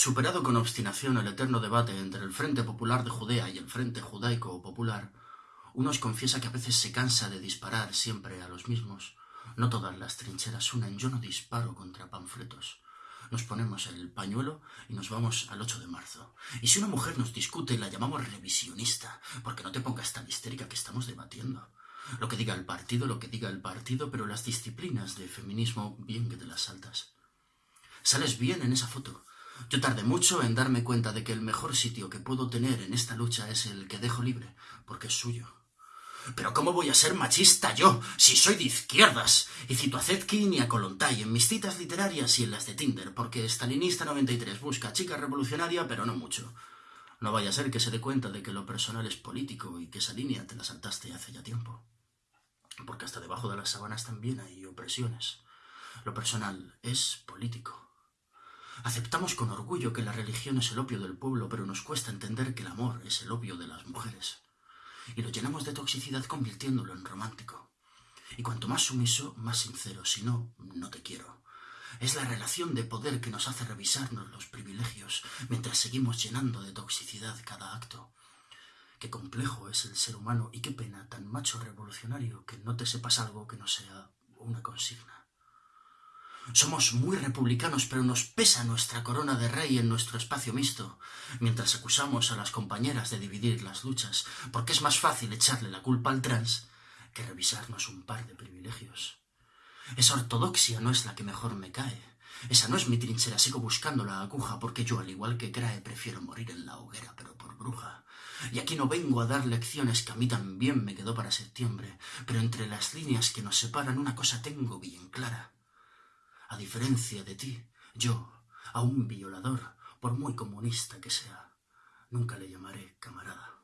Superado con obstinación el eterno debate entre el Frente Popular de Judea y el Frente Judaico Popular, uno os confiesa que a veces se cansa de disparar siempre a los mismos. No todas las trincheras unen, yo no disparo contra panfletos. Nos ponemos el pañuelo y nos vamos al 8 de marzo. Y si una mujer nos discute, la llamamos revisionista, porque no te pongas tan histérica que estamos debatiendo. Lo que diga el partido, lo que diga el partido, pero las disciplinas de feminismo, bien que te las saltas. Sales bien en esa foto. Yo tardé mucho en darme cuenta de que el mejor sitio que puedo tener en esta lucha es el que dejo libre, porque es suyo. Pero ¿cómo voy a ser machista yo, si soy de izquierdas? Y cito a Zetkin y a Kolontai en mis citas literarias y en las de Tinder, porque Stalinista 93 busca chica revolucionaria, pero no mucho. No vaya a ser que se dé cuenta de que lo personal es político y que esa línea te la saltaste hace ya tiempo. Porque hasta debajo de las sábanas también hay opresiones. Lo personal es político. Aceptamos con orgullo que la religión es el opio del pueblo, pero nos cuesta entender que el amor es el opio de las mujeres. Y lo llenamos de toxicidad convirtiéndolo en romántico. Y cuanto más sumiso, más sincero, si no, no te quiero. Es la relación de poder que nos hace revisarnos los privilegios mientras seguimos llenando de toxicidad cada acto. Qué complejo es el ser humano y qué pena tan macho revolucionario que no te sepas algo que no sea una consigna. Somos muy republicanos, pero nos pesa nuestra corona de rey en nuestro espacio mixto, mientras acusamos a las compañeras de dividir las luchas, porque es más fácil echarle la culpa al trans que revisarnos un par de privilegios. Esa ortodoxia no es la que mejor me cae. Esa no es mi trinchera, sigo buscando la aguja, porque yo, al igual que Crae, prefiero morir en la hoguera, pero por bruja. Y aquí no vengo a dar lecciones que a mí también me quedó para septiembre, pero entre las líneas que nos separan una cosa tengo bien clara. A diferencia de ti, yo, a un violador, por muy comunista que sea, nunca le llamaré camarada.